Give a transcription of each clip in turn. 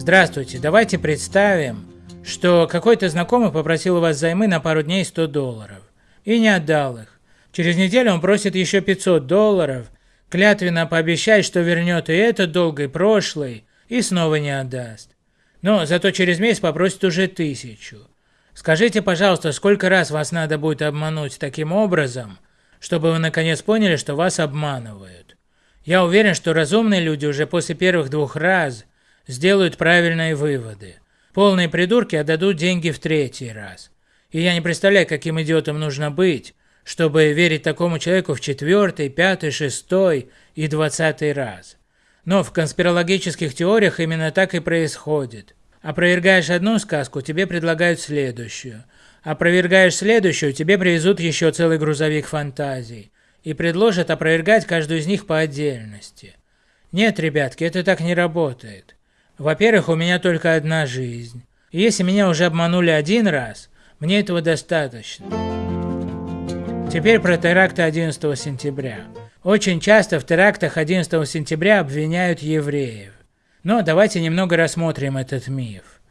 Здравствуйте, давайте представим, что какой-то знакомый попросил у вас займы на пару дней 100 долларов и не отдал их. Через неделю он просит еще 500 долларов, клятвенно пообещает, что вернет и этот долг, и прошлый, и снова не отдаст. Но зато через месяц попросит уже тысячу. Скажите, пожалуйста, сколько раз вас надо будет обмануть таким образом, чтобы вы наконец поняли, что вас обманывают? Я уверен, что разумные люди уже после первых двух раз сделают правильные выводы. Полные придурки отдадут деньги в третий раз. И я не представляю, каким идиотом нужно быть, чтобы верить такому человеку в четвертый, пятый, шестой и двадцатый раз. Но в конспирологических теориях именно так и происходит. Опровергаешь одну сказку, тебе предлагают следующую. Опровергаешь следующую, тебе привезут еще целый грузовик фантазий. И предложат опровергать каждую из них по отдельности. Нет, ребятки, это так не работает. Во-первых, у меня только одна жизнь. И если меня уже обманули один раз, мне этого достаточно. Теперь про теракты 11 сентября. Очень часто в терактах 11 сентября обвиняют евреев. Но давайте немного рассмотрим этот миф.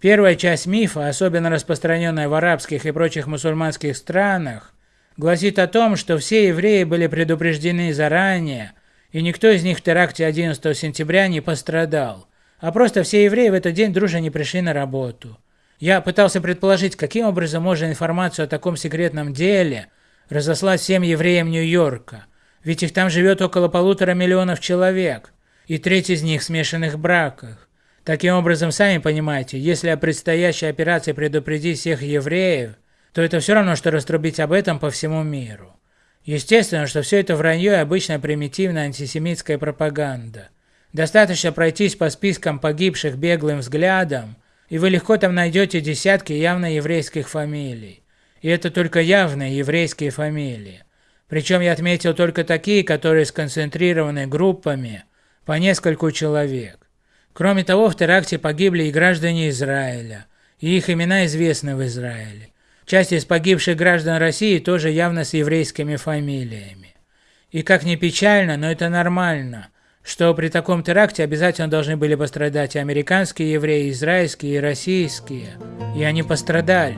Первая часть мифа, особенно распространенная в арабских и прочих мусульманских странах, гласит о том, что все евреи были предупреждены заранее, и никто из них в теракте 11 сентября не пострадал, а просто все евреи в этот день дружно не пришли на работу. Я пытался предположить, каким образом можно информацию о таком секретном деле разослать всем евреям Нью-Йорка, ведь их там живет около полутора миллионов человек – и треть из них в смешанных браках. Таким образом, сами понимаете, если о предстоящей операции предупредить всех евреев, то это все равно, что раструбить об этом по всему миру. Естественно, что все это вранье и обычная примитивная антисемитская пропаганда. Достаточно пройтись по спискам погибших беглым взглядом, и вы легко там найдете десятки явно еврейских фамилий. И это только явные еврейские фамилии. Причем я отметил только такие, которые сконцентрированы группами, по нескольку человек. Кроме того, в теракте погибли и граждане Израиля, и их имена известны в Израиле. Часть из погибших граждан России тоже явно с еврейскими фамилиями. И как ни печально, но это нормально, что при таком теракте обязательно должны были пострадать и американские евреи, и израильские, и российские, и они пострадали.